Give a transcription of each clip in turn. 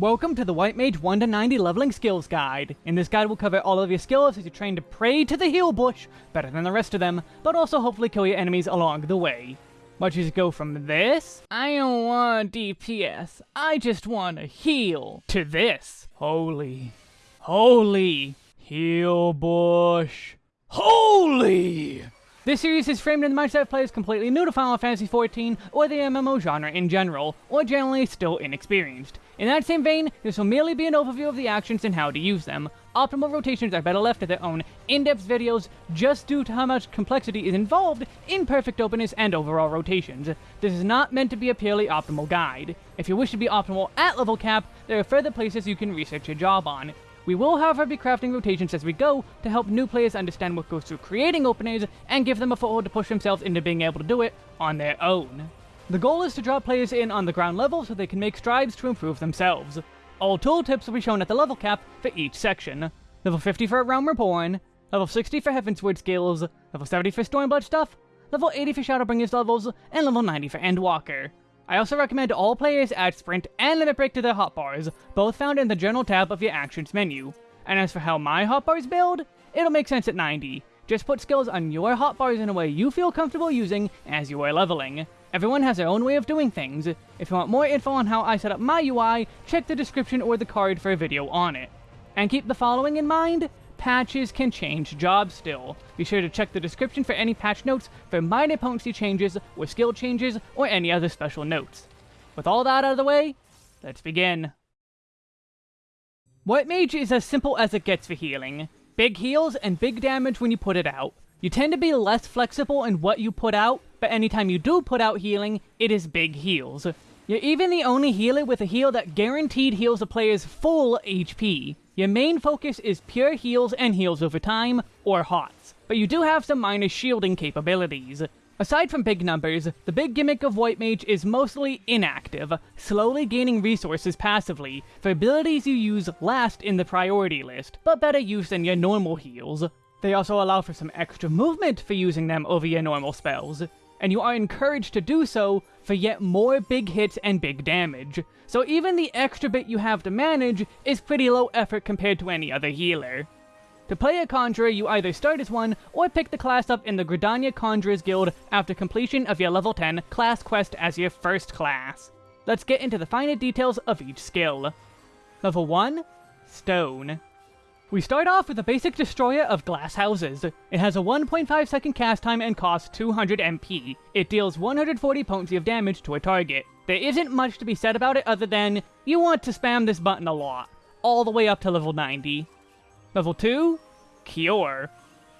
Welcome to the White Mage 1 to 90 Leveling Skills Guide. In this guide we'll cover all of your skills as you train to pray to the heal bush, better than the rest of them, but also hopefully kill your enemies along the way. Watch us go from this, I don't want DPS, I just want to heal, to this, holy, holy, heal bush, holy! This series is framed in the mindset of players completely new to Final Fantasy XIV or the MMO genre in general, or generally still inexperienced. In that same vein, this will merely be an overview of the actions and how to use them. Optimal rotations are better left to their own in-depth videos just due to how much complexity is involved in perfect openers and overall rotations. This is not meant to be a purely optimal guide. If you wish to be optimal at level cap, there are further places you can research your job on. We will, however, be crafting rotations as we go to help new players understand what goes through creating openers and give them a foothold to push themselves into being able to do it on their own. The goal is to draw players in on the ground level so they can make strides to improve themselves. All tooltips will be shown at the level cap for each section. Level 50 for Realm Reborn, level 60 for Heavensward skills, level 70 for Stormblood stuff, level 80 for Shadowbringers levels, and level 90 for Endwalker. I also recommend all players add Sprint and Limit Break to their hotbars, both found in the Journal tab of your Actions menu. And as for how my hotbars build, it'll make sense at 90. Just put skills on your hotbars in a way you feel comfortable using as you are leveling. Everyone has their own way of doing things. If you want more info on how I set up my UI, check the description or the card for a video on it. And keep the following in mind, patches can change jobs still. Be sure to check the description for any patch notes for minor potency changes, or skill changes, or any other special notes. With all that out of the way, let's begin. White Mage is as simple as it gets for healing. Big heals and big damage when you put it out. You tend to be less flexible in what you put out, but anytime you do put out healing, it is big heals. You're even the only healer with a heal that guaranteed heals a player's full HP. Your main focus is pure heals and heals over time, or HOTS, but you do have some minor shielding capabilities. Aside from big numbers, the big gimmick of White Mage is mostly inactive, slowly gaining resources passively, for abilities you use last in the priority list, but better use than your normal heals. They also allow for some extra movement for using them over your normal spells, and you are encouraged to do so for yet more big hits and big damage. So even the extra bit you have to manage is pretty low effort compared to any other healer. To play a Conjurer, you either start as one, or pick the class up in the Gridania Conjurers Guild after completion of your level 10 class quest as your first class. Let's get into the finer details of each skill. Level 1, Stone. We start off with a basic destroyer of glass houses. It has a 1.5 second cast time and costs 200 MP. It deals 140 potency of damage to a target. There isn't much to be said about it other than, you want to spam this button a lot, all the way up to level 90. Level 2, Cure.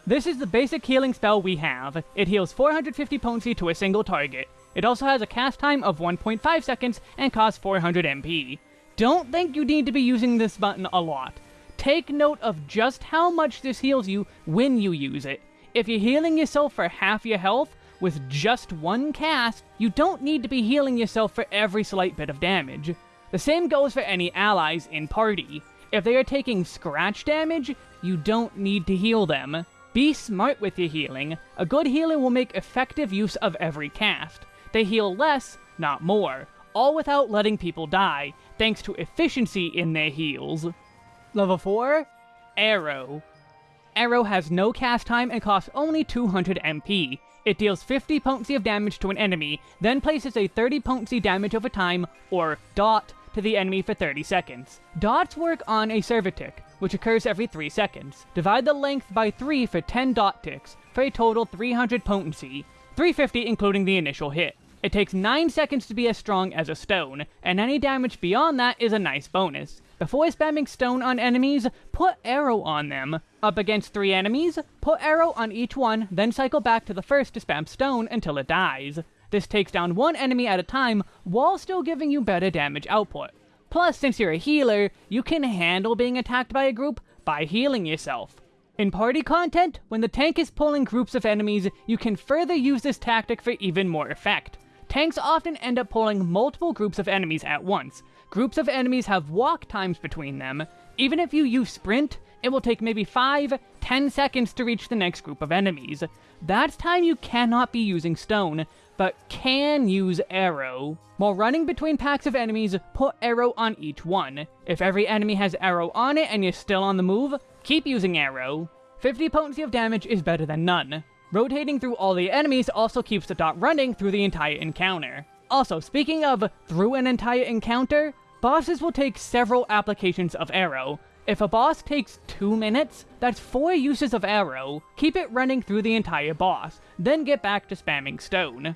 This is the basic healing spell we have. It heals 450 potency to a single target. It also has a cast time of 1.5 seconds and costs 400 MP. Don't think you need to be using this button a lot. Take note of just how much this heals you when you use it. If you're healing yourself for half your health with just one cast, you don't need to be healing yourself for every slight bit of damage. The same goes for any allies in party. If they are taking scratch damage, you don't need to heal them. Be smart with your healing. A good healer will make effective use of every cast. They heal less, not more, all without letting people die, thanks to efficiency in their heals. Level 4, Aero. Aero has no cast time and costs only 200 MP. It deals 50 potency of damage to an enemy, then places a 30 potency damage over time, or dot, to the enemy for 30 seconds. Dots work on a server tick, which occurs every 3 seconds. Divide the length by 3 for 10 dot ticks, for a total 300 potency, 350 including the initial hit. It takes 9 seconds to be as strong as a stone, and any damage beyond that is a nice bonus. Before spamming stone on enemies, put Aero on them. Up against three enemies, put Aero on each one, then cycle back to the first to spam stone until it dies. This takes down one enemy at a time, while still giving you better damage output. Plus, since you're a healer, you can handle being attacked by a group by healing yourself. In party content, when the tank is pulling groups of enemies, you can further use this tactic for even more effect. Tanks often end up pulling multiple groups of enemies at once, Groups of enemies have walk times between them. Even if you use sprint, it will take maybe 5, 10 seconds to reach the next group of enemies. That's time you cannot be using stone, but can use Aero. While running between packs of enemies, put Aero on each one. If every enemy has Aero on it and you're still on the move, keep using Aero. 50 potency of damage is better than none. Rotating through all the enemies also keeps the dot running through the entire encounter. Also, speaking of through an entire encounter, bosses will take several applications of Aero. If a boss takes 2 minutes, that's 4 uses of Aero. Keep it running through the entire boss, then get back to spamming stone.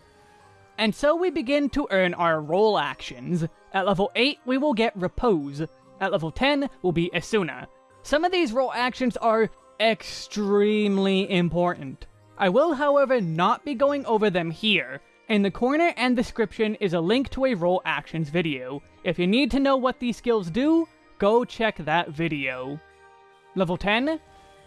And so we begin to earn our role actions. At level 8, we will get Repose. At level 10, will be Esuna. Some of these role actions are extremely important. I will, however, not be going over them here. In the corner and description is a link to a role actions video. If you need to know what these skills do, go check that video. Level 10,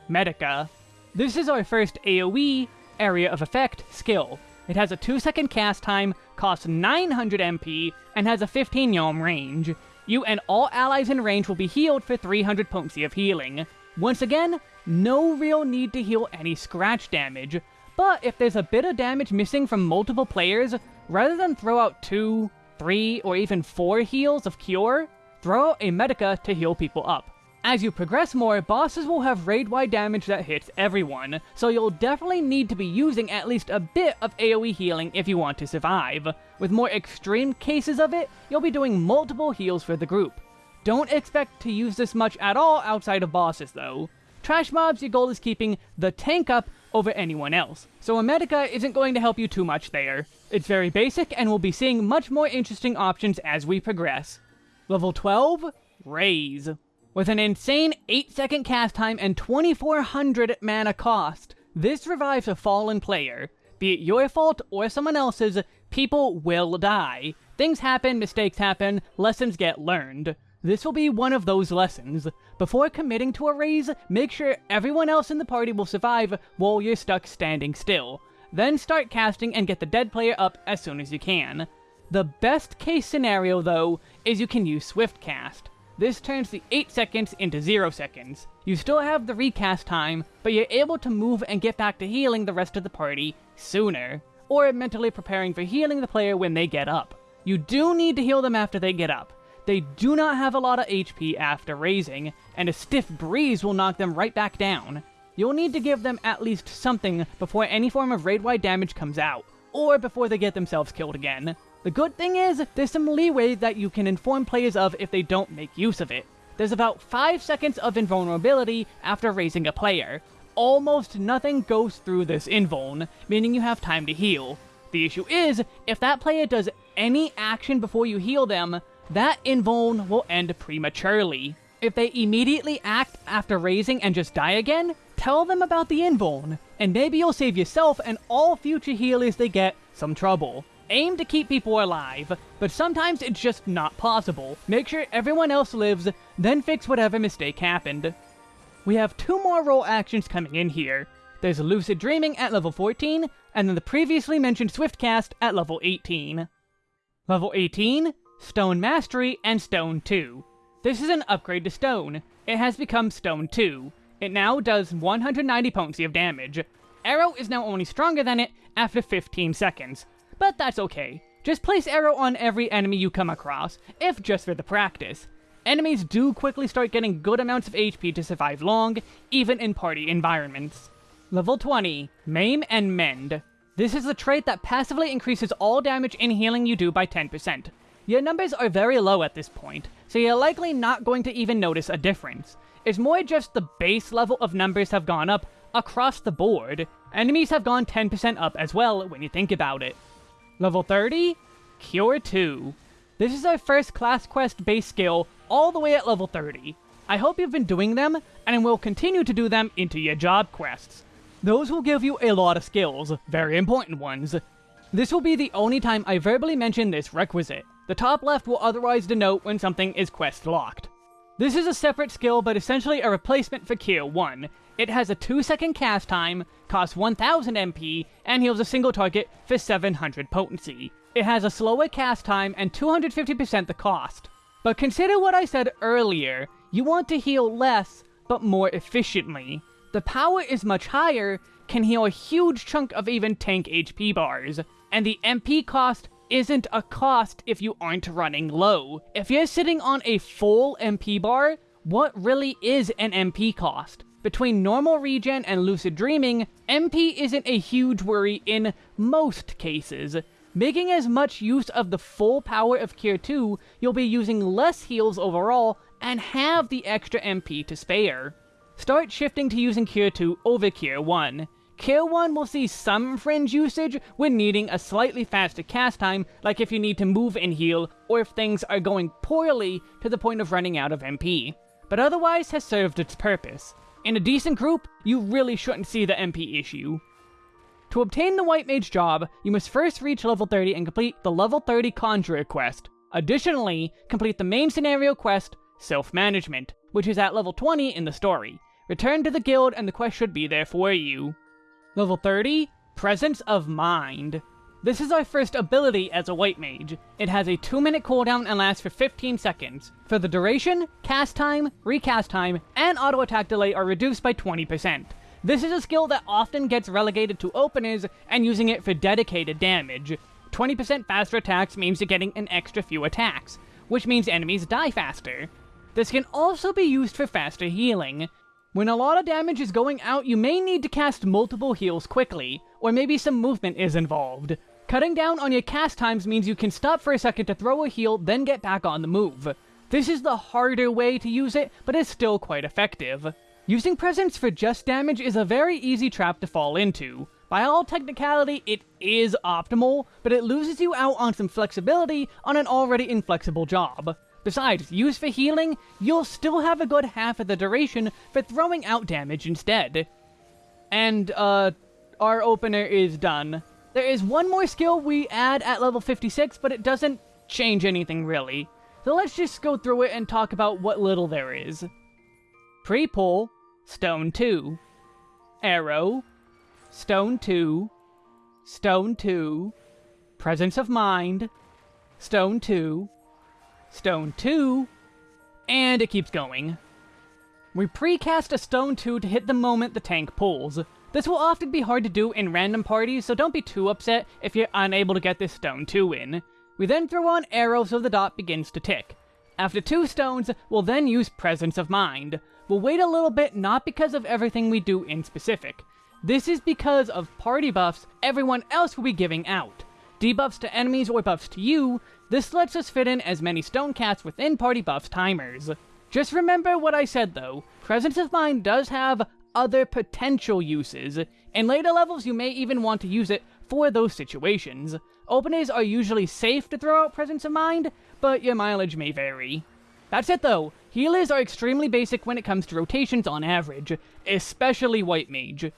Medica. This is our first AoE, Area of Effect, skill. It has a 2 second cast time, costs 900 MP, and has a 15 yalm range. You and all allies in range will be healed for 300 potency of healing. Once again, no real need to heal any scratch damage, but if there's a bit of damage missing from multiple players, rather than throw out 2, 3, or even 4 heals of Cure, throw out a Medica to heal people up. As you progress more, bosses will have raid-wide damage that hits everyone, so you'll definitely need to be using at least a bit of AoE healing if you want to survive. With more extreme cases of it, you'll be doing multiple heals for the group. Don't expect to use this much at all outside of bosses though. Trash mobs, your goal is keeping the tank up over anyone else, so a Medica isn't going to help you too much there. It's very basic, and we'll be seeing much more interesting options as we progress. Level 12, Raise. With an insane 8 second cast time and 2400 mana cost, this revives a fallen player. Be it your fault or someone else's, people will die. Things happen, mistakes happen, lessons get learned. This will be one of those lessons. Before committing to a raise, make sure everyone else in the party will survive while you're stuck standing still. Then start casting and get the dead player up as soon as you can. The best case scenario, though, is you can use Swift Cast. This turns the 8 seconds into 0 seconds. You still have the recast time, but you're able to move and get back to healing the rest of the party sooner, or mentally preparing for healing the player when they get up. You do need to heal them after they get up, they do not have a lot of HP after raising, and a stiff breeze will knock them right back down. You'll need to give them at least something before any form of raid-wide damage comes out, or before they get themselves killed again. The good thing is, there's some leeway that you can inform players of if they don't make use of it. There's about 5 seconds of invulnerability after raising a player. Almost nothing goes through this invuln, meaning you have time to heal. The issue is, if that player does any action before you heal them, that invuln will end prematurely. If they immediately act after raising and just die again, tell them about the invuln, and maybe you'll save yourself and all future healers they get some trouble. Aim to keep people alive, but sometimes it's just not possible. Make sure everyone else lives, then fix whatever mistake happened. We have two more role actions coming in here. There's Lucid Dreaming at level 14, and then the previously mentioned Swift Cast at level 18. Level 18, Stone Mastery, and Stone 2. This is an upgrade to Stone. It has become Stone 2. It now does 190 potency of damage. Aero is now only stronger than it after 15 seconds, but that's okay. Just place Aero on every enemy you come across, if just for the practice. Enemies do quickly start getting good amounts of HP to survive long, even in party environments. Level 20, Maim and Mend. This is a trait that passively increases all damage and healing you do by 10%. Your numbers are very low at this point, so you're likely not going to even notice a difference. It's more just the base level of numbers have gone up across the board. Enemies have gone 10% up as well when you think about it. Level 30, Cure 2. This is our first class quest base skill all the way at level 30. I hope you've been doing them, and will continue to do them into your job quests. Those will give you a lot of skills, very important ones. This will be the only time I verbally mention this requisite. The top left will otherwise denote when something is quest locked. This is a separate skill, but essentially a replacement for Cure 1. It has a 2 second cast time, costs 1000 MP, and heals a single target for 700 potency. It has a slower cast time and 250% the cost. But consider what I said earlier, you want to heal less, but more efficiently. The power is much higher, can heal a huge chunk of even tank HP bars, and the MP cost isn't a cost if you aren't running low. If you're sitting on a full MP bar, what really is an MP cost? Between normal regen and lucid dreaming, MP isn't a huge worry in most cases. Making as much use of the full power of Cure 2, you'll be using less heals overall and have the extra MP to spare. Start shifting to using Cure 2 over Cure 1. Cure 1 will see some fringe usage when needing a slightly faster cast time, like if you need to move and heal, or if things are going poorly to the point of running out of MP, but otherwise has served its purpose. In a decent group, you really shouldn't see the MP issue. To obtain the White Mage job, you must first reach level 30 and complete the level 30 Conjurer quest. Additionally, complete the main scenario quest, Self-Management, which is at level 20 in the story. Return to the guild and the quest should be there for you. Level 30, Presence of Mind. This is our first ability as a White Mage. It has a 2 minute cooldown and lasts for 15 seconds. For the duration, cast time, recast time, and auto attack delay are reduced by 20%. This is a skill that often gets relegated to openers and using it for dedicated damage. 20% faster attacks means you're getting an extra few attacks, which means enemies die faster. This can also be used for faster healing. When a lot of damage is going out, you may need to cast multiple heals quickly, or maybe some movement is involved. Cutting down on your cast times means you can stop for a second to throw a heal, then get back on the move. This is the harder way to use it, but it's still quite effective. Using Presence for just damage is a very easy trap to fall into. By all technicality, it is optimal, but it loses you out on some flexibility on an already inflexible job. Besides, used for healing, you'll still have a good half of the duration for throwing out damage instead. And, uh, our opener is done. There is one more skill we add at level 56, but it doesn't change anything really. So let's just go through it and talk about what little there is. Pre-pull, Stone 2. Aero, Stone 2. Stone 2. Presence of Mind, Stone 2. Stone 2. And it keeps going. We precast a Stone 2 to hit the moment the tank pulls. This will often be hard to do in random parties, so don't be too upset if you're unable to get this stone 2 in. We then throw on Aeros so the dot begins to tick. After two stones, we'll then use Presence of Mind. We'll wait a little bit not because of everything we do in specific. This is because of party buffs everyone else will be giving out. Debuffs to enemies or buffs to you, this lets us fit in as many stone cats within party buffs timers. Just remember what I said though, Presence of Mind does have other potential uses. In later levels, you may even want to use it for those situations. Openers are usually safe to throw out Presence of Mind, but your mileage may vary. That's it though, healers are extremely basic when it comes to rotations on average, especially White Mage.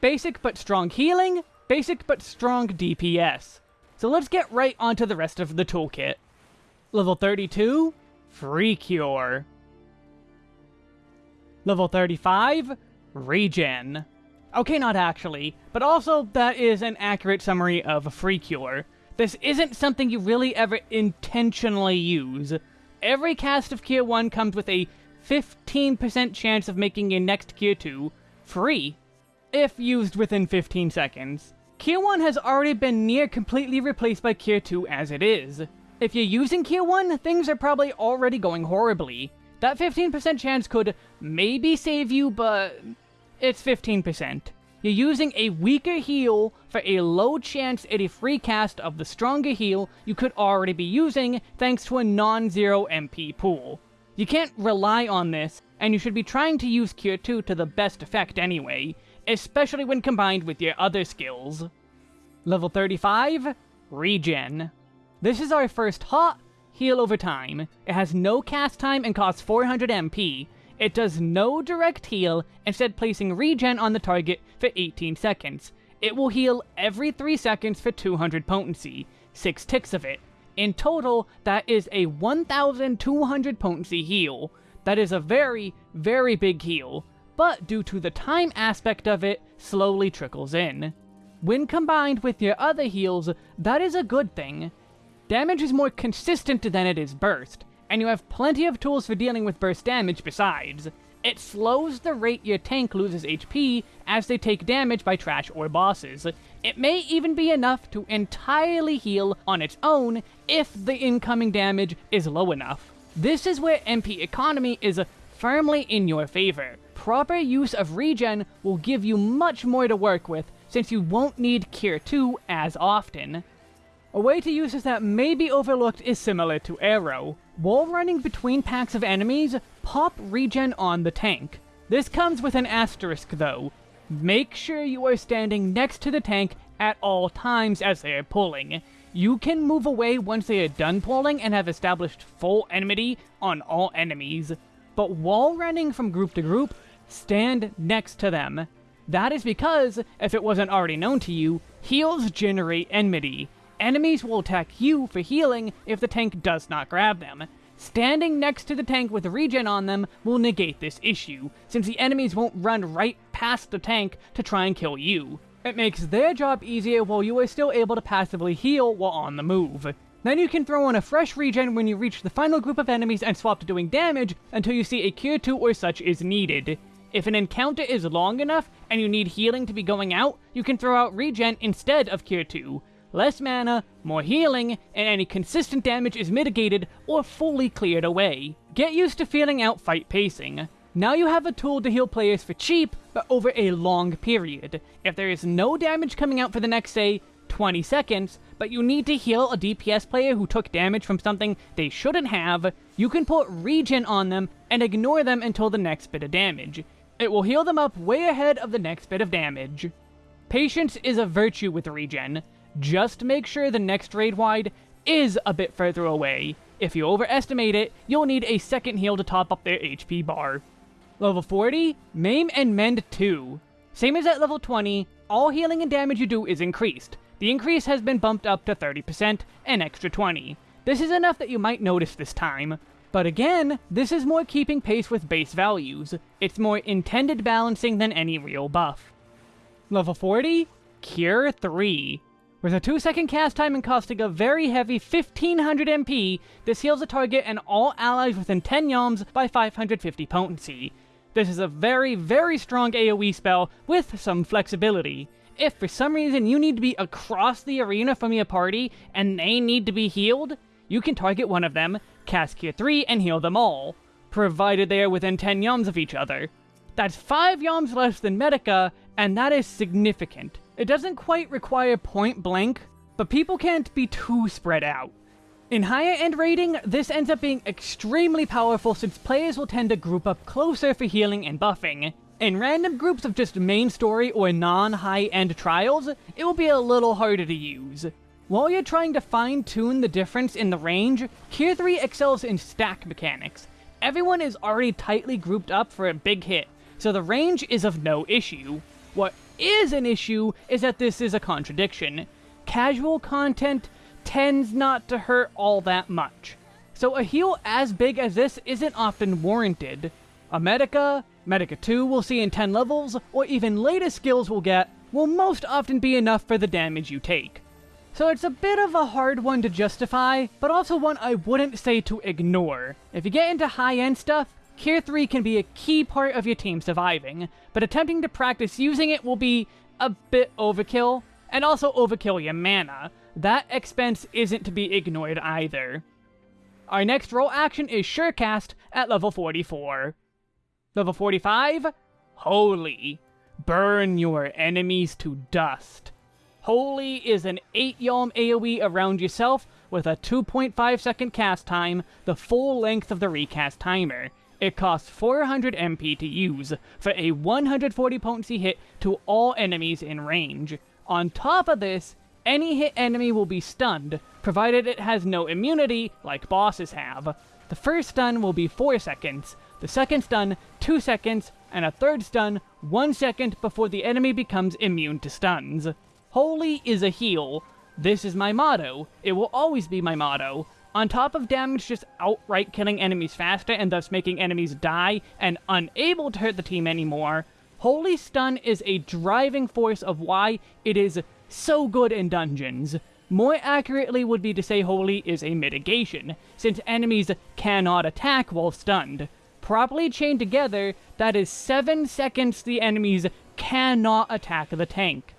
Basic but strong healing, basic but strong DPS. So let's get right onto the rest of the toolkit. Level 32, Free Cure. Level 35, Regen. Okay, not actually, but also that is an accurate summary of Free Cure. This isn't something you really ever intentionally use. Every cast of Cure 1 comes with a 15% chance of making your next Cure 2 free, if used within 15 seconds. Cure 1 has already been near completely replaced by Cure 2 as it is. If you're using Cure 1, things are probably already going horribly. That 15% chance could maybe save you, but it's 15%. You're using a weaker heal for a low chance at a free cast of the stronger heal you could already be using thanks to a non-zero MP pool. You can't rely on this, and you should be trying to use Cure 2 to the best effect anyway, especially when combined with your other skills. Level 35, Regen. This is our first hot heal over time. It has no cast time and costs 400 MP, it does no direct heal, instead placing regen on the target for 18 seconds. It will heal every 3 seconds for 200 potency, 6 ticks of it. In total, that is a 1200 potency heal. That is a very, very big heal, but due to the time aspect of it, slowly trickles in. When combined with your other heals, that is a good thing. Damage is more consistent than it is burst, and you have plenty of tools for dealing with burst damage besides. It slows the rate your tank loses HP as they take damage by trash or bosses. It may even be enough to entirely heal on its own if the incoming damage is low enough. This is where MP economy is firmly in your favor. Proper use of regen will give you much more to work with since you won't need Cure 2 as often. A way to use this that may be overlooked is similar to Aero. While running between packs of enemies, pop regen on the tank. This comes with an asterisk though. Make sure you are standing next to the tank at all times as they are pulling. You can move away once they are done pulling and have established full enmity on all enemies. But while running from group to group, stand next to them. That is because, if it wasn't already known to you, heals generate enmity. Enemies will attack you for healing if the tank does not grab them. Standing next to the tank with regen on them will negate this issue, since the enemies won't run right past the tank to try and kill you. It makes their job easier while you are still able to passively heal while on the move. Then you can throw in a fresh regen when you reach the final group of enemies and swap to doing damage until you see a cure 2 or such is needed. If an encounter is long enough and you need healing to be going out, you can throw out regen instead of cure 2, less mana, more healing, and any consistent damage is mitigated or fully cleared away. Get used to feeling out fight pacing. Now you have a tool to heal players for cheap, but over a long period. If there is no damage coming out for the next, say, 20 seconds, but you need to heal a DPS player who took damage from something they shouldn't have, you can put regen on them and ignore them until the next bit of damage. It will heal them up way ahead of the next bit of damage. Patience is a virtue with regen. Just make sure the next raid wide is a bit further away. If you overestimate it, you'll need a second heal to top up their HP bar. Level 40, Maim and Mend 2. Same as at level 20, all healing and damage you do is increased. The increase has been bumped up to 30%, an extra 20. This is enough that you might notice this time. But again, this is more keeping pace with base values. It's more intended balancing than any real buff. Level 40, Cure 3. With a 2 second cast time and costing a very heavy 1500 MP, this heals the target and all allies within 10 yalms by 550 potency. This is a very, very strong AoE spell with some flexibility. If for some reason you need to be across the arena from your party and they need to be healed, you can target one of them, cast Cure 3, and heal them all, provided they are within 10 yalms of each other. That's 5 yalms less than Medica, and that is significant. It doesn't quite require point blank, but people can't be too spread out. In higher end raiding, this ends up being extremely powerful since players will tend to group up closer for healing and buffing. In random groups of just main story or non-high end trials, it will be a little harder to use. While you're trying to fine-tune the difference in the range, Cure 3 excels in stack mechanics. Everyone is already tightly grouped up for a big hit, so the range is of no issue. What is an issue is that this is a contradiction. Casual content tends not to hurt all that much. So a heal as big as this isn't often warranted. A Medica, Medica 2 we'll see in 10 levels, or even later skills we'll get, will most often be enough for the damage you take. So it's a bit of a hard one to justify, but also one I wouldn't say to ignore. If you get into high-end stuff, Cure 3 can be a key part of your team surviving, but attempting to practice using it will be a bit overkill, and also overkill your mana. That expense isn't to be ignored either. Our next role action is Surecast at level 44. Level 45? Holy. Burn your enemies to dust. Holy is an 8 Yalm AoE around yourself with a 2.5 second cast time, the full length of the recast timer. It costs 400 MP to use, for a 140 potency hit to all enemies in range. On top of this, any hit enemy will be stunned, provided it has no immunity, like bosses have. The first stun will be 4 seconds, the second stun 2 seconds, and a third stun 1 second before the enemy becomes immune to stuns. Holy is a heal. This is my motto. It will always be my motto. On top of damage just outright killing enemies faster and thus making enemies die and unable to hurt the team anymore, Holy Stun is a driving force of why it is so good in dungeons. More accurately would be to say Holy is a mitigation, since enemies cannot attack while stunned. properly chained together, that is 7 seconds the enemies cannot attack the tank.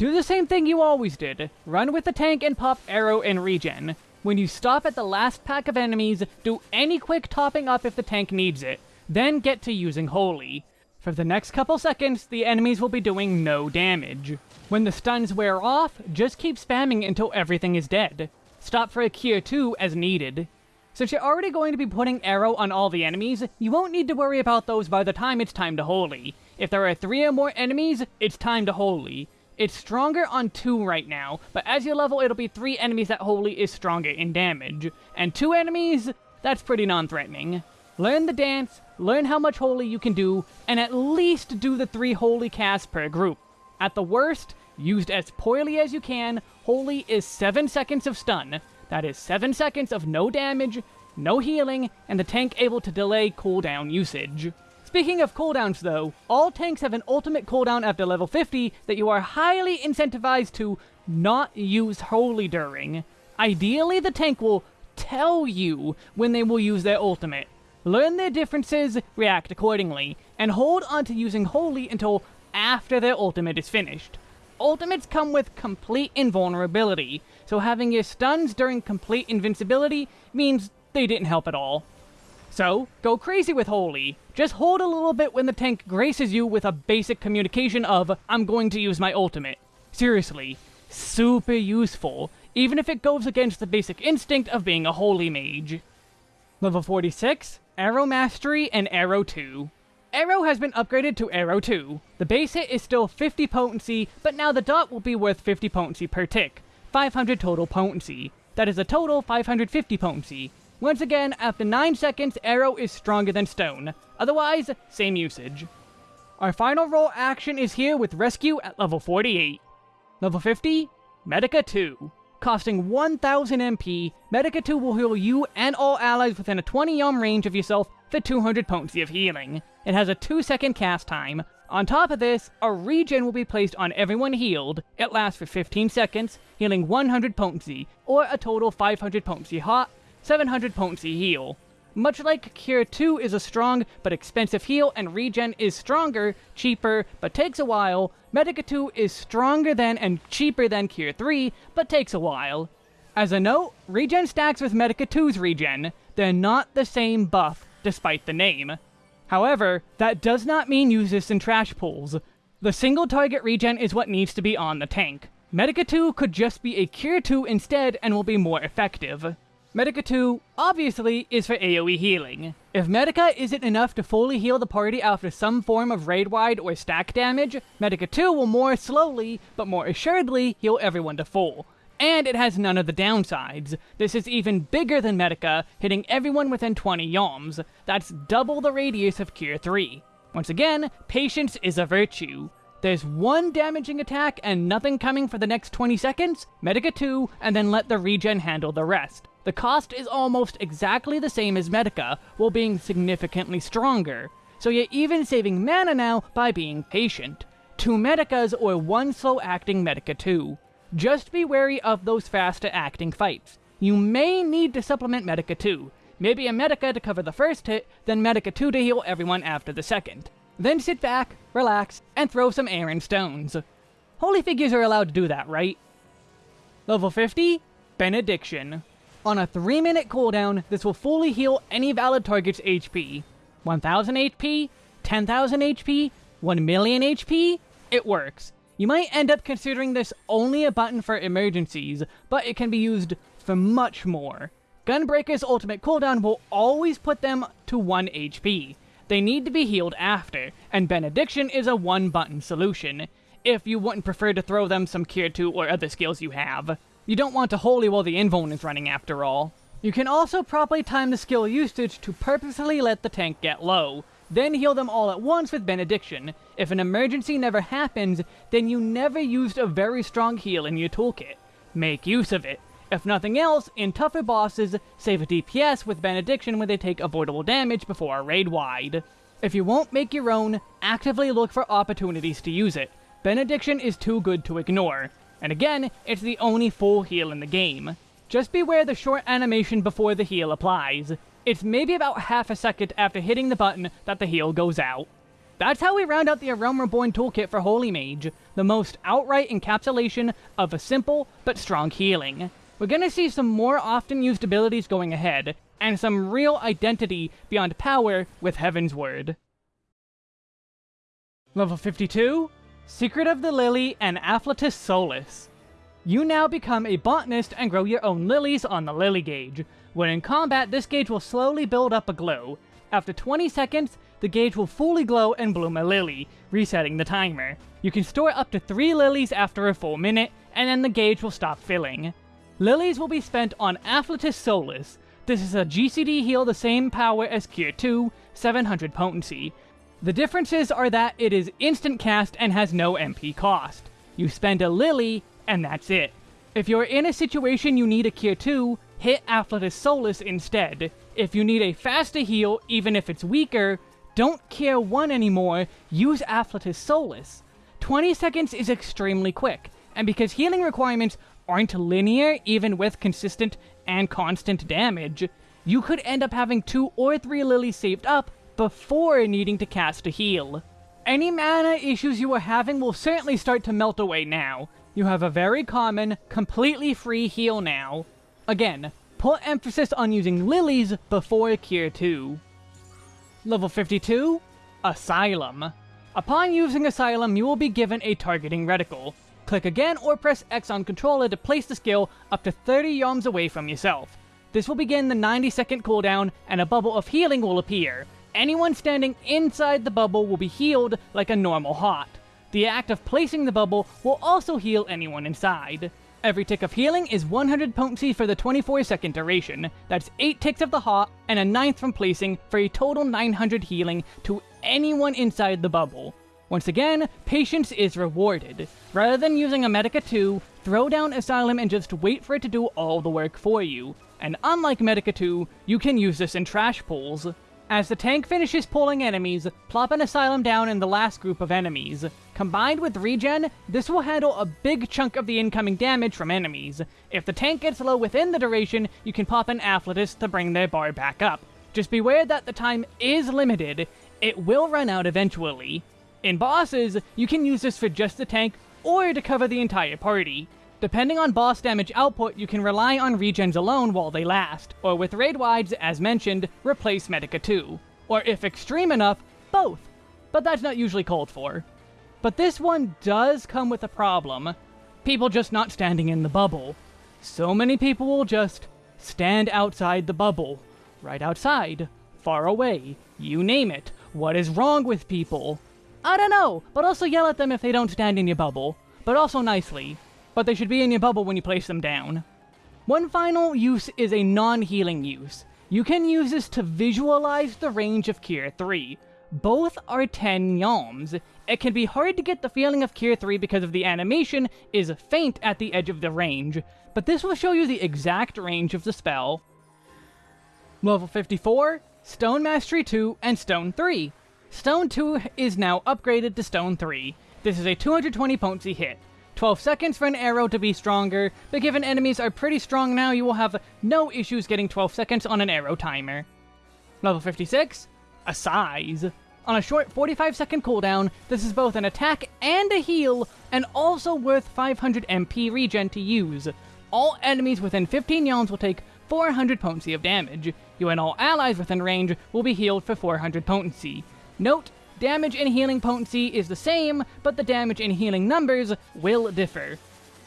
Do the same thing you always did. Run with the tank and pop Aero and regen. When you stop at the last pack of enemies, do any quick topping up if the tank needs it. Then get to using Holy. For the next couple seconds, the enemies will be doing no damage. When the stuns wear off, just keep spamming until everything is dead. Stop for a Cure 2 as needed. Since you're already going to be putting Aero on all the enemies, you won't need to worry about those by the time it's time to Holy. If there are three or more enemies, it's time to Holy. It's stronger on 2 right now, but as you level it'll be 3 enemies that Holy is stronger in damage. And 2 enemies? That's pretty non-threatening. Learn the dance, learn how much Holy you can do, and at least do the 3 Holy casts per group. At the worst, used as poorly as you can, Holy is 7 seconds of stun. That is 7 seconds of no damage, no healing, and the tank able to delay cooldown usage. Speaking of cooldowns though, all tanks have an ultimate cooldown after level 50 that you are highly incentivized to not use Holy during. Ideally, the tank will tell you when they will use their ultimate. Learn their differences, react accordingly, and hold on to using Holy until after their ultimate is finished. Ultimates come with complete invulnerability, so having your stuns during complete invincibility means they didn't help at all. So, go crazy with Holy. Just hold a little bit when the tank graces you with a basic communication of, I'm going to use my ultimate. Seriously, super useful, even if it goes against the basic instinct of being a Holy Mage. Level 46, Aero Mastery and Aero 2. Aero has been upgraded to Aero 2. The base hit is still 50 potency, but now the dot will be worth 50 potency per tick. 500 total potency. That is a total 550 potency. Once again, after 9 seconds, Aero is stronger than Stone. Otherwise, same usage. Our final role action is here with Rescue at level 48. Level 50, Medica 2. Costing 1000 MP, Medica 2 will heal you and all allies within a 20 yalm range of yourself for 200 potency of healing. It has a 2 second cast time. On top of this, a regen will be placed on everyone healed. It lasts for 15 seconds, healing 100 potency, or a total 500 potency hot, 700 potency heal. Much like Cure 2 is a strong but expensive heal and regen is stronger, cheaper, but takes a while, Medica 2 is stronger than and cheaper than Cure 3, but takes a while. As a note, regen stacks with Medica 2's regen. They're not the same buff, despite the name. However, that does not mean use this in trash pulls. The single target regen is what needs to be on the tank. Medica 2 could just be a Cure 2 instead and will be more effective. Medica 2, obviously, is for AoE healing. If Medica isn't enough to fully heal the party after some form of raid-wide or stack damage, Medica 2 will more slowly, but more assuredly, heal everyone to full. And it has none of the downsides. This is even bigger than Medica, hitting everyone within 20 yalms. That's double the radius of Cure 3. Once again, patience is a virtue. There's one damaging attack and nothing coming for the next 20 seconds, Medica 2, and then let the regen handle the rest. The cost is almost exactly the same as Medica, while being significantly stronger, so you're even saving mana now by being patient. Two Medicas or one slow-acting Medica 2. Just be wary of those faster-acting fights. You may need to supplement Medica 2. Maybe a Medica to cover the first hit, then Medica 2 to heal everyone after the second. Then sit back, relax, and throw some air and stones. Holy figures are allowed to do that, right? Level 50, Benediction. On a 3 minute cooldown, this will fully heal any valid target's HP. 1000 HP? 10,000 HP? 1 million HP? It works. You might end up considering this only a button for emergencies, but it can be used for much more. Gunbreaker's ultimate cooldown will always put them to 1 HP. They need to be healed after, and Benediction is a one button solution, if you wouldn't prefer to throw them some Cure 2 or other skills you have. You don't want to holy while the invuln is running after all. You can also properly time the skill usage to purposely let the tank get low, then heal them all at once with Benediction. If an emergency never happens, then you never used a very strong heal in your toolkit. Make use of it. If nothing else, in tougher bosses, save a DPS with Benediction when they take avoidable damage before a raid wide. If you won't make your own, actively look for opportunities to use it. Benediction is too good to ignore. And again, it's the only full heal in the game. Just beware the short animation before the heal applies. It's maybe about half a second after hitting the button that the heal goes out. That's how we round out the Realm Reborn toolkit for Holy Mage, the most outright encapsulation of a simple but strong healing. We're gonna see some more often used abilities going ahead, and some real identity beyond power with Heavensward. Level 52, Secret of the Lily and Afflatus Solace. You now become a botanist and grow your own lilies on the lily gauge. When in combat, this gauge will slowly build up a glow. After 20 seconds, the gauge will fully glow and bloom a lily, resetting the timer. You can store up to 3 lilies after a full minute, and then the gauge will stop filling. Lilies will be spent on Afflatus Solace. This is a GCD heal the same power as Cure 2, 700 potency. The differences are that it is instant cast and has no MP cost. You spend a lily, and that's it. If you're in a situation you need a Cure 2, hit Afflatus Solace instead. If you need a faster heal, even if it's weaker, don't Cure 1 anymore, use Afflatus Solace. 20 seconds is extremely quick, and because healing requirements aren't linear even with consistent and constant damage, you could end up having two or three lilies saved up before needing to cast a heal. Any mana issues you are having will certainly start to melt away now. You have a very common, completely free heal now. Again, put emphasis on using lilies before Cure 2. Level 52, Asylum. Upon using Asylum, you will be given a targeting reticle. Click again or press X on controller to place the skill up to 30 yalms away from yourself. This will begin the 90 second cooldown and a bubble of healing will appear. Anyone standing inside the bubble will be healed like a normal hot. The act of placing the bubble will also heal anyone inside. Every tick of healing is 100 potency for the 24 second duration. That's 8 ticks of the hot and a ninth from placing for a total 900 healing to anyone inside the bubble. Once again, patience is rewarded. Rather than using a Medica 2, throw down Asylum and just wait for it to do all the work for you. And unlike Medica 2, you can use this in trash pulls. As the tank finishes pulling enemies, plop an Asylum down in the last group of enemies. Combined with regen, this will handle a big chunk of the incoming damage from enemies. If the tank gets low within the duration, you can pop an Afflatus to bring their bar back up. Just beware that the time is limited, it will run out eventually. In bosses, you can use this for just the tank or to cover the entire party. Depending on boss damage output, you can rely on regens alone while they last, or with raid wides, as mentioned, replace Medica 2. Or if extreme enough, both. But that's not usually called for. But this one does come with a problem. People just not standing in the bubble. So many people will just stand outside the bubble. Right outside. Far away. You name it. What is wrong with people? I don't know, but also yell at them if they don't stand in your bubble. But also nicely. But they should be in your bubble when you place them down. One final use is a non-healing use. You can use this to visualize the range of Cure 3. Both are 10 yalms. It can be hard to get the feeling of Cure 3 because of the animation is faint at the edge of the range, but this will show you the exact range of the spell. Level 54, Stone Mastery 2, and Stone 3. Stone 2 is now upgraded to Stone 3. This is a 220 potency hit. 12 seconds for an Aero to be stronger, but given enemies are pretty strong now, you will have no issues getting 12 seconds on an Aero timer. Level 56, Assize. On a short 45 second cooldown, this is both an attack and a heal, and also worth 500 MP regen to use. All enemies within 15 yalms will take 400 potency of damage. You and all allies within range will be healed for 400 potency. Note, damage and healing potency is the same, but the damage and healing numbers will differ.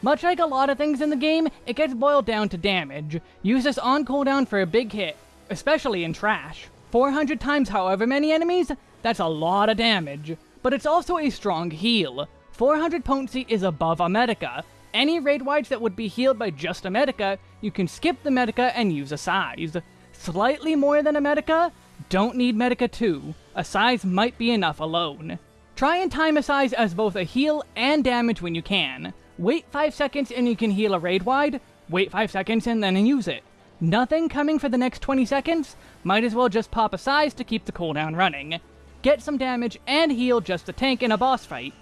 Much like a lot of things in the game, it gets boiled down to damage. Use this on cooldown for a big hit, especially in trash. 400 times however many enemies, that's a lot of damage. But it's also a strong heal. 400 potency is above a Medica. Any raid wides that would be healed by just a Medica, you can skip the Medica and use Assize. Slightly more than a Medica, don't need Medica 2. Assize might be enough alone. Try and time Assize as both a heal and damage when you can. Wait 5 seconds and you can heal a raid wide, wait 5 seconds and then use it. Nothing coming for the next 20 seconds? Might as well just pop Assize to keep the cooldown running. Get some damage and heal just the tank in a boss fight.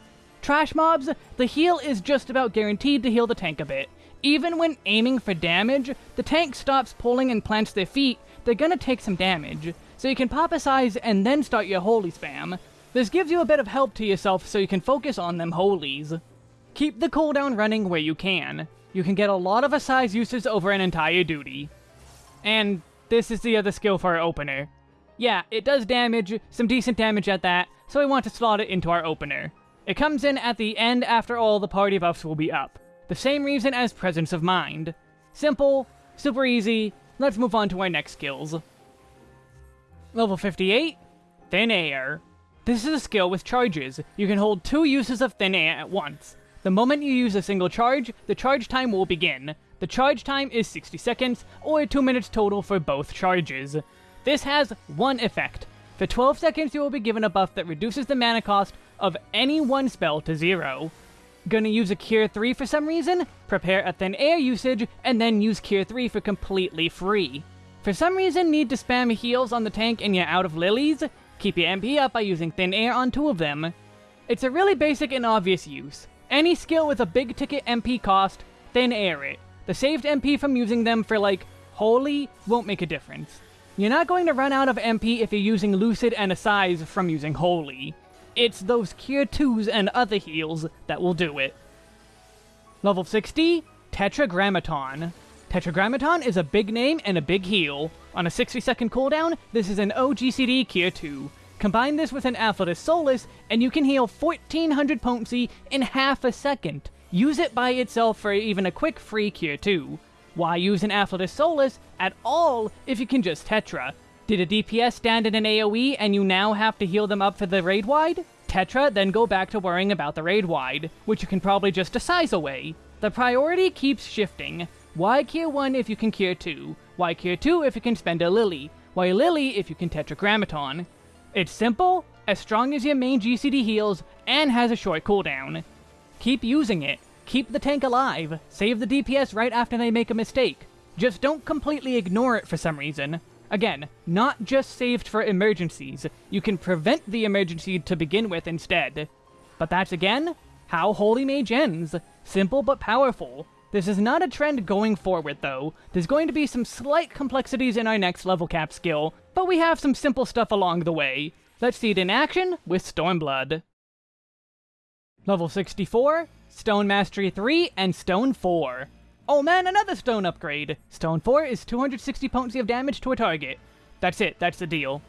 Trash mobs, the heal is just about guaranteed to heal the tank a bit. Even when aiming for damage, the tank stops pulling and plants their feet, they're gonna take some damage. So you can pop Assize and then start your holy spam. This gives you a bit of help to yourself so you can focus on them holies. Keep the cooldown running where you can. You can get a lot of Assize uses over an entire duty. And this is the other skill for our opener. Yeah, it does damage, some decent damage at that, so we want to slot it into our opener. It comes in at the end after all the party buffs will be up. The same reason as Presence of Mind. Simple, super easy, let's move on to our next skills. Level 58, Thin Air. This is a skill with charges. You can hold two uses of Thin Air at once. The moment you use a single charge, the charge time will begin. The charge time is 60 seconds, or 2 minutes total for both charges. This has one effect. For 12 seconds you will be given a buff that reduces the mana cost of any one spell to zero. Gonna use a Cure 3 for some reason? Prepare a Thin Air usage, and then use Cure 3 for completely free. For some reason need to spam heals on the tank and you're out of lilies? Keep your MP up by using Thin Air on two of them. It's a really basic and obvious use. Any skill with a big ticket MP cost, Thin Air it. The saved MP from using them for like, Holy won't make a difference. You're not going to run out of MP if you're using Lucid and Assize from using Holy. It's those Cure 2s and other heals that will do it. Level 60, Tetragrammaton. Tetragrammaton is a big name and a big heal. On a 60 second cooldown, this is an OGCD Cure 2. Combine this with an Afflatus Solus, and you can heal 1400 potency in half a second. Use it by itself for even a quick free Cure 2. Why use an Afflatus Solus at all if you can just Tetra? Did a DPS stand in an AoE and you now have to heal them up for the raid wide? Tetra, then go back to worrying about the raid wide, which you can probably just Assize away. The priority keeps shifting. Why cure 1 if you can cure 2? Why cure 2 if you can spend a Lily? Why Lily if you can Tetragrammaton? It's simple, as strong as your main GCD heals, and has a short cooldown. Keep using it. Keep the tank alive. Save the DPS right after they make a mistake. Just don't completely ignore it for some reason. Again, not just saved for emergencies. You can prevent the emergency to begin with instead. But that's again, how Holy Mage ends. Simple but powerful. This is not a trend going forward though. There's going to be some slight complexities in our next level cap skill, but we have some simple stuff along the way. Let's see it in action with Stormblood. Level 64, Stone Mastery 3, and Stone 4. Oh man, another stone upgrade! Stone 4 is 260 potency of damage to a target. That's it, that's the deal.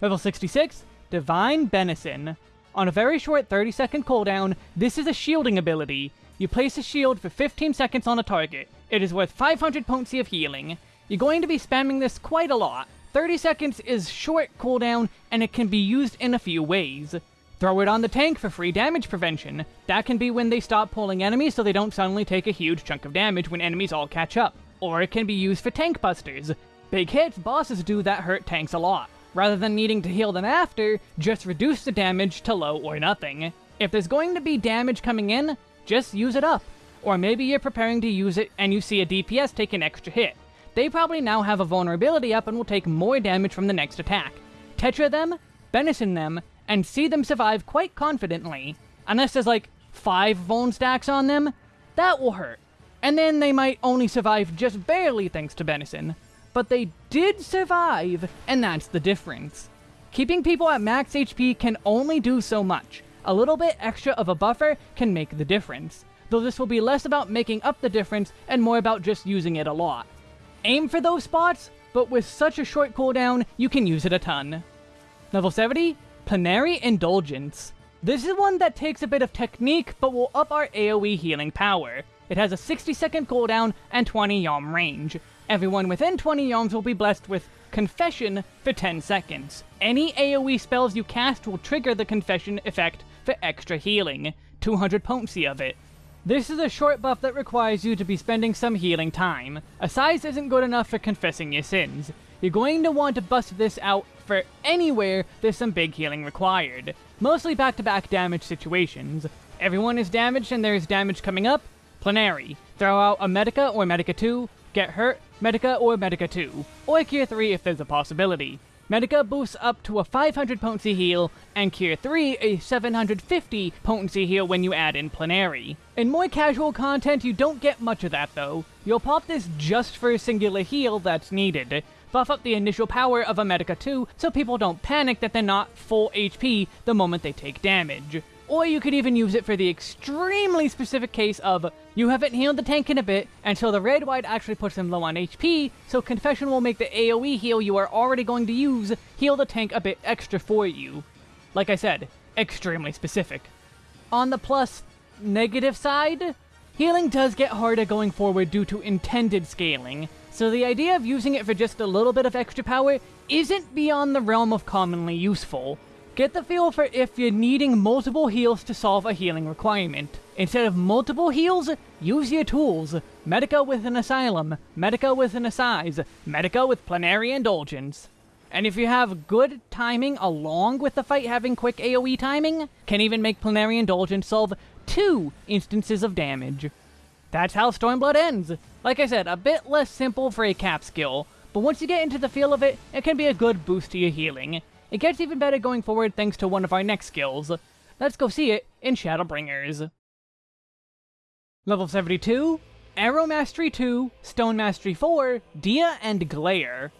Level 66, Divine Benison. On a very short 30 second cooldown, this is a shielding ability. You place a shield for 15 seconds on a target. It is worth 500 potency of healing. You're going to be spamming this quite a lot. 30 seconds is short cooldown, and it can be used in a few ways. Throw it on the tank for free damage prevention. That can be when they stop pulling enemies so they don't suddenly take a huge chunk of damage when enemies all catch up. Or it can be used for tank busters. Big hits bosses do that hurt tanks a lot. Rather than needing to heal them after, just reduce the damage to low or nothing. If there's going to be damage coming in, just use it up. Or maybe you're preparing to use it and you see a DPS take an extra hit. They probably now have a vulnerability up and will take more damage from the next attack. Tetra them, Benison them, and see them survive quite confidently. Unless there's like five vuln stacks on them, that will hurt. And then they might only survive just barely thanks to Benison. But they did survive, and that's the difference. Keeping people at max HP can only do so much. A little bit extra of a buffer can make the difference, though this will be less about making up the difference and more about just using it a lot. Aim for those spots, but with such a short cooldown, you can use it a ton. Level 70, Plenary Indulgence. This is one that takes a bit of technique, but will up our AoE healing power. It has a 60 second cooldown and 20 yalm range. Everyone within 20 yalms will be blessed with Confession for 10 seconds. Any AoE spells you cast will trigger the Confession effect for extra healing, 200 potency of it. This is a short buff that requires you to be spending some healing time. Assize isn't good enough for confessing your sins. You're going to want to bust this out for anywhere there's some big healing required. Mostly back-to-back -back damage situations. Everyone is damaged and there's damage coming up. Plenary. Throw out a Medica or Medica 2. Get hurt. Medica or Medica 2. Or Cure 3 if there's a possibility. Medica boosts up to a 500 potency heal, and Cure 3 a 750 potency heal when you add in Plenary. In more casual content, you don't get much of that though. You'll pop this just for a singular heal that's needed. Buff up the initial power of a Medica 2 so people don't panic that they're not full HP the moment they take damage. Or you could even use it for the extremely specific case of you haven't healed the tank in a bit until the raid wide actually puts him low on HP, so Confession will make the AoE heal you are already going to use heal the tank a bit extra for you. Like I said, extremely specific. On the plus negative side, healing does get harder going forward due to intended scaling, so the idea of using it for just a little bit of extra power isn't beyond the realm of commonly useful. Get the feel for if you're needing multiple heals to solve a healing requirement. Instead of multiple heals, use your tools. Medica with an Asylum, Medica with an Assize, Medica with Plenary Indulgence. And if you have good timing along with the fight having quick AoE timing, can even make Plenary Indulgence solve two instances of damage. That's how Stormblood ends. Like I said, a bit less simple for a cap skill, but once you get into the feel of it, it can be a good boost to your healing. It gets even better going forward thanks to one of our next skills. Let's go see it in Shadowbringers. Level 72, Arrow Mastery 2, Stone Mastery 4, Dia, and Glare.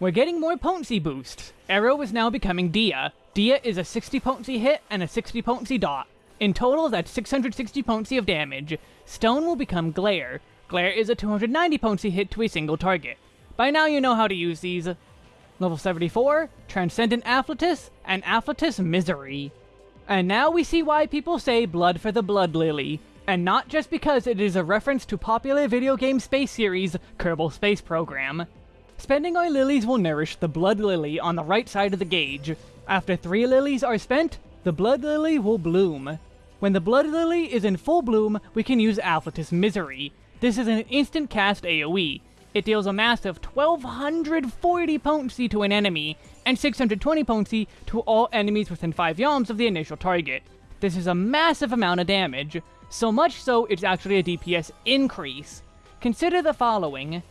We're getting more potency boosts. Arrow is now becoming Dia. Dia is a 60 potency hit and a 60 potency dot. In total, that's 660 potency of damage. Stone will become Glare. Glare is a 290 potency hit to a single target. By now you know how to use these. Level 74, Transcendent Afflatus, and Afflatus Misery. And now we see why people say Blood for the Blood Lily, and not just because it is a reference to popular video game space series Kerbal Space Program. Spending our lilies will nourish the Blood Lily on the right side of the gauge. After three lilies are spent, the Blood Lily will bloom. When the Blood Lily is in full bloom, we can use Afflatus Misery. This is an instant cast AoE, it deals a massive 1240 potency to an enemy, and 620 potency to all enemies within 5 yalms of the initial target. This is a massive amount of damage, so much so it's actually a DPS increase. Consider the following.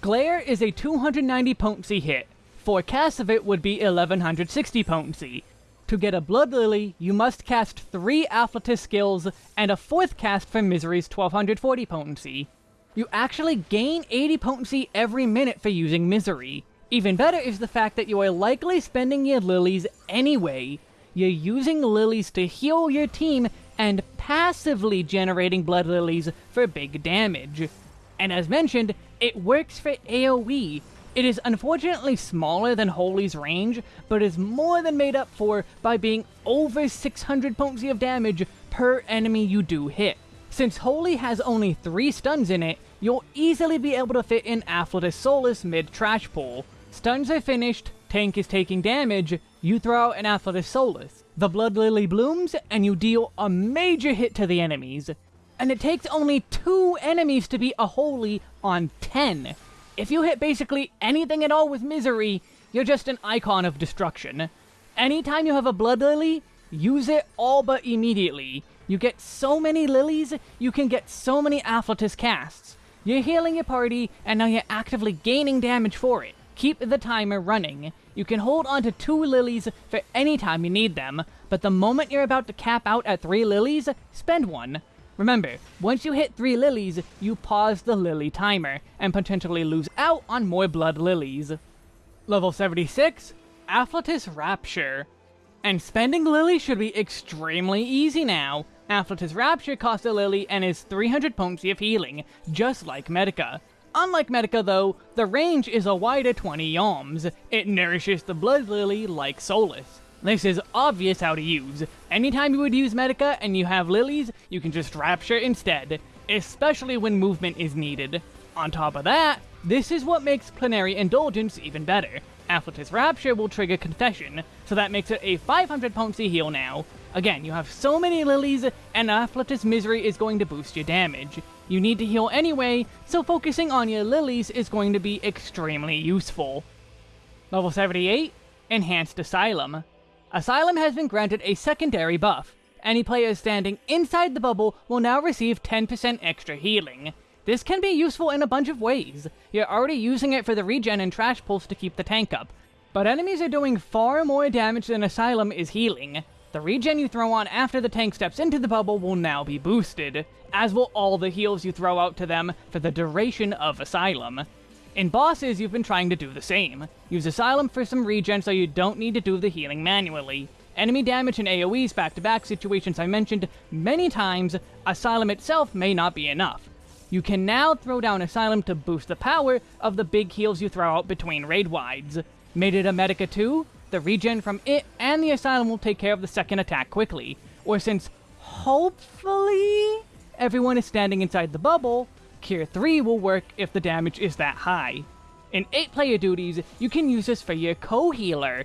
Glare is a 290 potency hit. Four casts of it would be 1160 potency. To get a Blood Lily, you must cast 3 Afflatus skills, and a fourth cast for Misery's 1240 potency. You actually gain 80 potency every minute for using Misery. Even better is the fact that you are likely spending your lilies anyway. You're using lilies to heal your team and passively generating blood lilies for big damage. And as mentioned, it works for AoE. It is unfortunately smaller than Holy's range, but is more than made up for by being over 600 potency of damage per enemy you do hit. Since Holy has only 3 stuns in it, you'll easily be able to fit in Afflatus Solus mid-trash pull. Stuns are finished, tank is taking damage, you throw out an Afflatus Solus. The Blood Lily blooms, and you deal a major hit to the enemies. And it takes only 2 enemies to beat a Holy on 10. If you hit basically anything at all with Misery, you're just an icon of destruction. Anytime you have a Blood Lily, use it all but immediately. You get so many lilies, you can get so many Afflatus casts. You're healing your party, and now you're actively gaining damage for it. Keep the timer running. You can hold on to two lilies for any time you need them, but the moment you're about to cap out at three lilies, spend one. Remember, once you hit three lilies, you pause the lily timer, and potentially lose out on more blood lilies. Level 76, Afflatus Rapture. And spending lilies should be extremely easy now. Afflatus Rapture costs a Lily and is 300 potency of healing, just like Medica. Unlike Medica though, the range is a wider 20 yalms. It nourishes the Blood Lily like Solus. This is obvious how to use. Anytime you would use Medica and you have lilies, you can just Rapture instead, especially when movement is needed. On top of that, this is what makes Plenary Indulgence even better. Afflatus Rapture will trigger Confession, so that makes it a 500 potency heal now. Again, you have so many lilies, and Afflatus Misery is going to boost your damage. You need to heal anyway, so focusing on your lilies is going to be extremely useful. Level 78, Enhanced Asylum. Asylum has been granted a secondary buff. Any players standing inside the bubble will now receive 10% extra healing. This can be useful in a bunch of ways. You're already using it for the regen and trash pulls to keep the tank up. But enemies are doing far more damage than Asylum is healing. The regen you throw on after the tank steps into the bubble will now be boosted, as will all the heals you throw out to them for the duration of Asylum. In bosses, you've been trying to do the same. Use Asylum for some regen so you don't need to do the healing manually. Enemy damage and AoEs back-to-back -back situations I mentioned many times, Asylum itself may not be enough. You can now throw down Asylum to boost the power of the big heals you throw out between raid wides. Made it a Medica 2? The regen from it and the Asylum will take care of the second attack quickly. Or since, hopefully, everyone is standing inside the bubble, Cure 3 will work if the damage is that high. In 8-player duties, you can use this for your co-healer.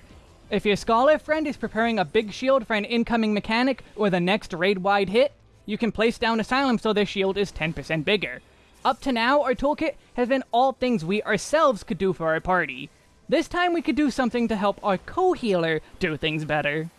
If your Scholar friend is preparing a big shield for an incoming mechanic or the next raid-wide hit, you can place down Asylum so their shield is 10% bigger. Up to now, our toolkit has been all things we ourselves could do for our party. This time we could do something to help our co-healer do things better.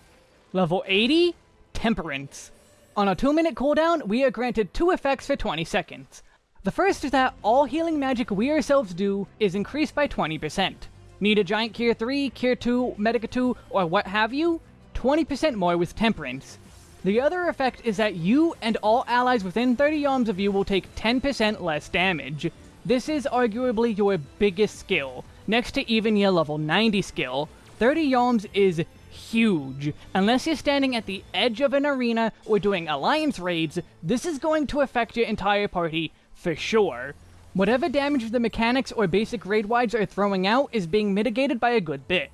Level 80? Temperance. On a 2 minute cooldown, we are granted 2 effects for 20 seconds. The first is that all healing magic we ourselves do is increased by 20%. Need a giant Cure 3, Cure 2, Medica 2, or what have you? 20% more with Temperance. The other effect is that you and all allies within 30 yalms of you will take 10% less damage. This is arguably your biggest skill, next to even your level 90 skill. 30 yalms is huge. Unless you're standing at the edge of an arena or doing alliance raids, this is going to affect your entire party for sure. Whatever damage the mechanics or basic raid wides are throwing out is being mitigated by a good bit.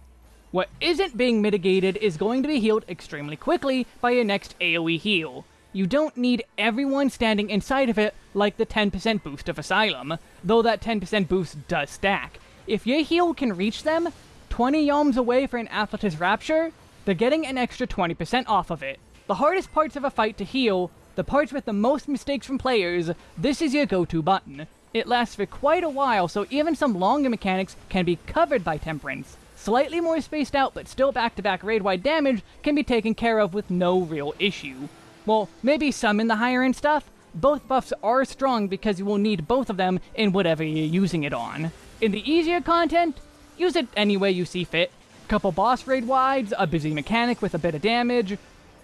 What isn't being mitigated is going to be healed extremely quickly by your next AoE heal. You don't need everyone standing inside of it like the 10% boost of Asylum, though that 10% boost does stack. If your heal can reach them 20 yalms away for an Afflatus Rapture, they're getting an extra 20% off of it. The hardest parts of a fight to heal, the parts with the most mistakes from players, this is your go-to button. It lasts for quite a while, so even some longer mechanics can be covered by Temperance. Slightly more spaced out, but still back-to-back -back raid-wide damage can be taken care of with no real issue. Well, maybe some in the higher-end stuff, both buffs are strong because you will need both of them in whatever you're using it on. In the easier content, use it any way you see fit. Couple boss raid wides, a busy mechanic with a bit of damage,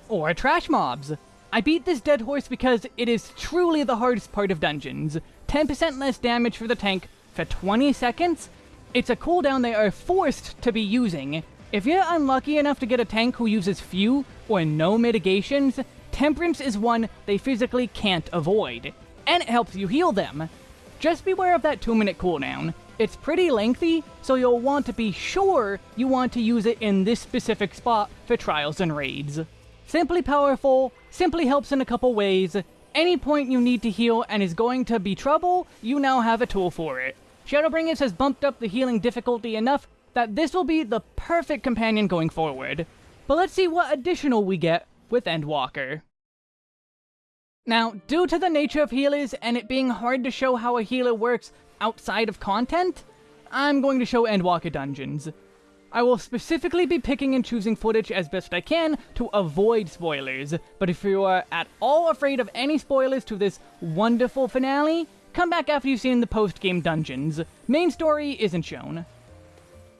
or trash mobs. I beat this dead horse because it is truly the hardest part of dungeons. 10% less damage for the tank for 20 seconds? It's a cooldown they are forced to be using. If you're unlucky enough to get a tank who uses few or no mitigations, Temperance is one they physically can't avoid, and it helps you heal them. Just beware of that 2 minute cooldown. It's pretty lengthy, so you'll want to be sure you want to use it in this specific spot for trials and raids. Simply powerful, simply helps in a couple ways. Any point you need to heal and is going to be trouble, you now have a tool for it. Shadowbringers has bumped up the healing difficulty enough that this will be the perfect companion going forward. But let's see what additional we get with Endwalker. Now, due to the nature of healers and it being hard to show how a healer works outside of content, I'm going to show Endwalker dungeons. I will specifically be picking and choosing footage as best I can to avoid spoilers, but if you are at all afraid of any spoilers to this wonderful finale, come back after you've seen the post-game dungeons. Main story isn't shown.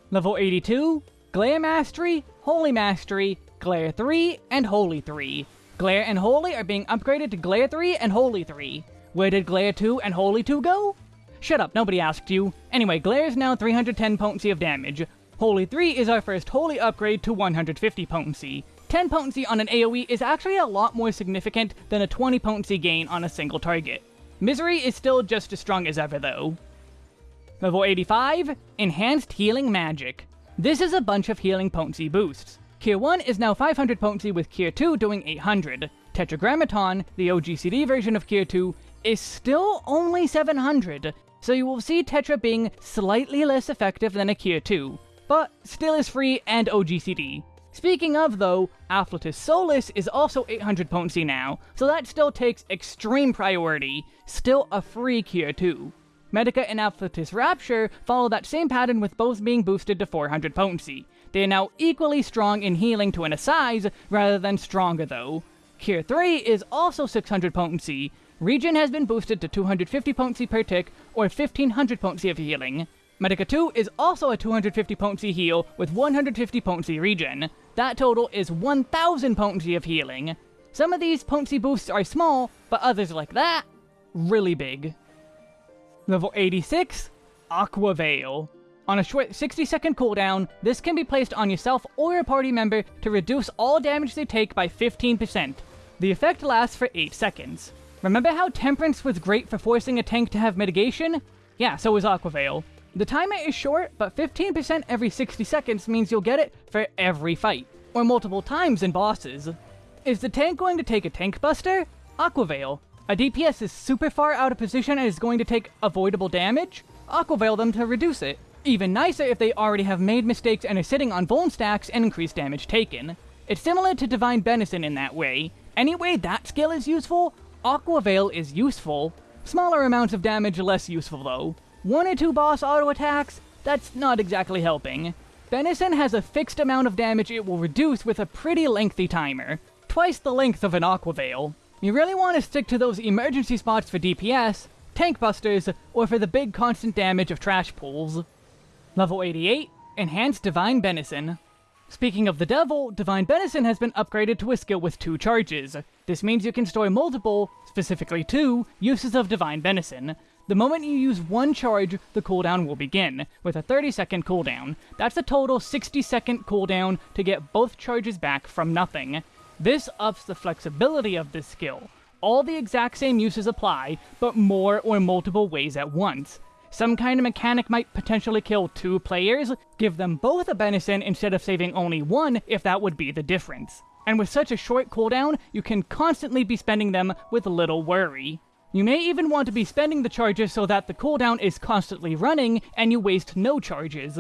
Level 82, Glare Mastery, Holy Mastery, Glare 3, and Holy 3. Glare and Holy are being upgraded to Glare 3 and Holy 3. Where did Glare 2 and Holy 2 go? Shut up, nobody asked you. Anyway, Glare is now 310 potency of damage. Holy 3 is our first Holy upgrade to 150 potency. 10 potency on an AoE is actually a lot more significant than a 20 potency gain on a single target. Misery is still just as strong as ever though. Level 85, Enhanced Healing Magic. This is a bunch of healing potency boosts. Cure 1 is now 500 potency with Cure 2 doing 800. Tetragrammaton, the OGCD version of Cure 2, is still only 700, so you will see Tetra being slightly less effective than a Cure 2, but still is free and OGCD. Speaking of though, Afflatus Solus is also 800 potency now, so that still takes extreme priority, still a free Cure 2. Medica and Afflatus Rapture follow that same pattern with both being boosted to 400 potency, they are now equally strong in healing to an assize, rather than stronger though. Cure 3 is also 600 potency. Regen has been boosted to 250 potency per tick, or 1500 potency of healing. Medica 2 is also a 250 potency heal with 150 potency regen. That total is 1000 potency of healing. Some of these potency boosts are small, but others like that, really big. Level 86, Aqua Veil. On a short 60 second cooldown, this can be placed on yourself or your party member to reduce all damage they take by 15%. The effect lasts for 8 seconds. Remember how Temperance was great for forcing a tank to have mitigation? Yeah, so is Aqua Veil. The timer is short, but 15% every 60 seconds means you'll get it for every fight, or multiple times in bosses. Is the tank going to take a tank buster? Aqua Veil. A DPS is super far out of position and is going to take avoidable damage? Aqua Veil them to reduce it. Even nicer if they already have made mistakes and are sitting on vuln stacks and increased damage taken. It's similar to Divine Benison in that way. Anyway that skill is useful, Aqua Veil is useful. Smaller amounts of damage less useful though. One or two boss auto attacks, that's not exactly helping. Benison has a fixed amount of damage it will reduce with a pretty lengthy timer. Twice the length of an Aqua Veil. You really want to stick to those emergency spots for DPS, tank busters, or for the big constant damage of trash pulls. Level 88, Enhanced Divine Benison. Speaking of the devil, Divine Benison has been upgraded to a skill with two charges. This means you can store multiple, specifically two, uses of Divine Benison. The moment you use one charge, the cooldown will begin, with a 30 second cooldown. That's a total 60 second cooldown to get both charges back from nothing. This ups the flexibility of this skill. All the exact same uses apply, but more or multiple ways at once. Some kind of mechanic might potentially kill two players, give them both a benison instead of saving only one if that would be the difference. And with such a short cooldown, you can constantly be spending them with little worry. You may even want to be spending the charges so that the cooldown is constantly running and you waste no charges.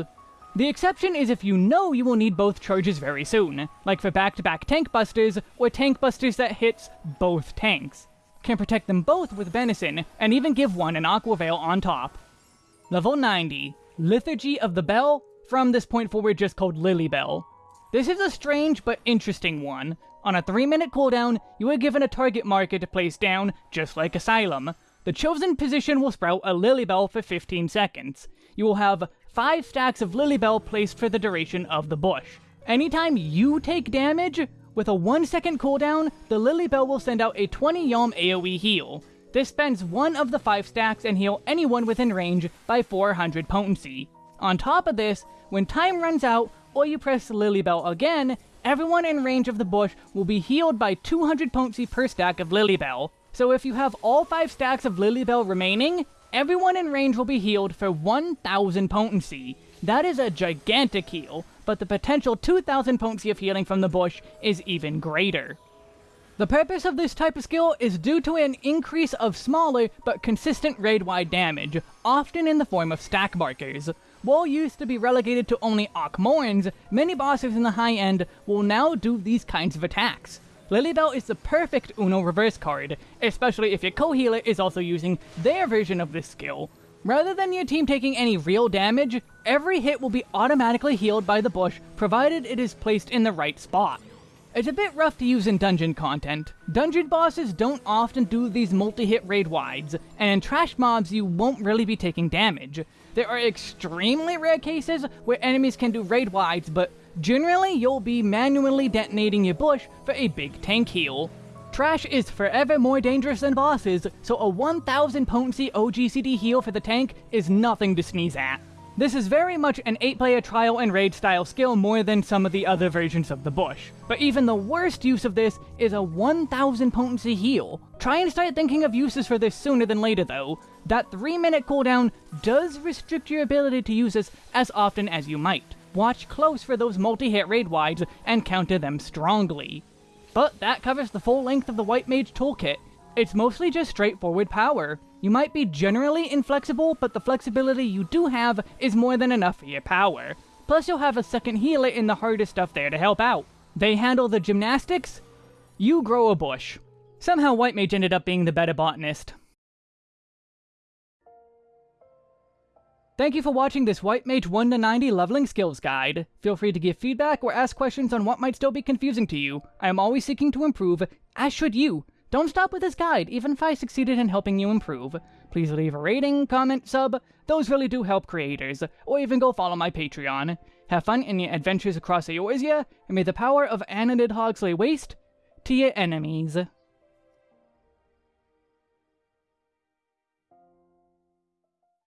The exception is if you know you will need both charges very soon, like for back-to-back -back tank busters, or tank busters that hits both tanks. Can protect them both with Benison, and even give one an Aqua Veil on top. Level 90, Liturgy of the Bell, from this point forward just called Lilybell. This is a strange but interesting one. On a 3 minute cooldown, you are given a target marker to place down, just like Asylum. The chosen position will sprout a Lilybell for 15 seconds. You will have 5 stacks of Lilybell placed for the duration of the bush. Anytime you take damage, with a 1 second cooldown, the Lilybell will send out a 20 Yalm AoE heal. This spends one of the five stacks and heal anyone within range by 400 potency. On top of this, when time runs out, or you press the Lilybell again, everyone in range of the bush will be healed by 200 potency per stack of Lilybell. So if you have all 5 stacks of Lilybell remaining, everyone in range will be healed for 1000 potency. That is a gigantic heal, but the potential 2000 potency of healing from the bush is even greater. The purpose of this type of skill is due to an increase of smaller but consistent raid-wide damage, often in the form of stack markers. While used to be relegated to only Akh-Morns, many bosses in the high end will now do these kinds of attacks. Lilybell is the perfect Uno reverse card, especially if your co-healer is also using their version of this skill. Rather than your team taking any real damage, every hit will be automatically healed by the bush, provided it is placed in the right spot. It's a bit rough to use in dungeon content. Dungeon bosses don't often do these multi-hit raid wides, and in trash mobs you won't really be taking damage. There are extremely rare cases where enemies can do raid wides, but generally you'll be manually detonating your bush for a big tank heal. Trash is forever more dangerous than bosses, so a 1000 potency OGCD heal for the tank is nothing to sneeze at. This is very much an 8-player trial and raid style skill more than some of the other versions of the bush. But even the worst use of this is a 1000 potency heal. Try and start thinking of uses for this sooner than later though. That 3 minute cooldown does restrict your ability to use this as often as you might. Watch close for those multi-hit raid wides and counter them strongly. But that covers the full length of the White Mage toolkit. It's mostly just straightforward power. You might be generally inflexible, but the flexibility you do have is more than enough for your power. Plus you'll have a second healer in the hardest stuff there to help out. They handle the gymnastics, you grow a bush. Somehow White Mage ended up being the better botanist. Thank you for watching this White Mage 1 to 90 leveling skills guide. Feel free to give feedback or ask questions on what might still be confusing to you. I am always seeking to improve, as should you. Don't stop with this guide, even if I succeeded in helping you improve. Please leave a rating, comment, sub. Those really do help creators. Or even go follow my Patreon. Have fun in your adventures across Eorzea, and may the power of Anna Nidhogg lay waste to your enemies.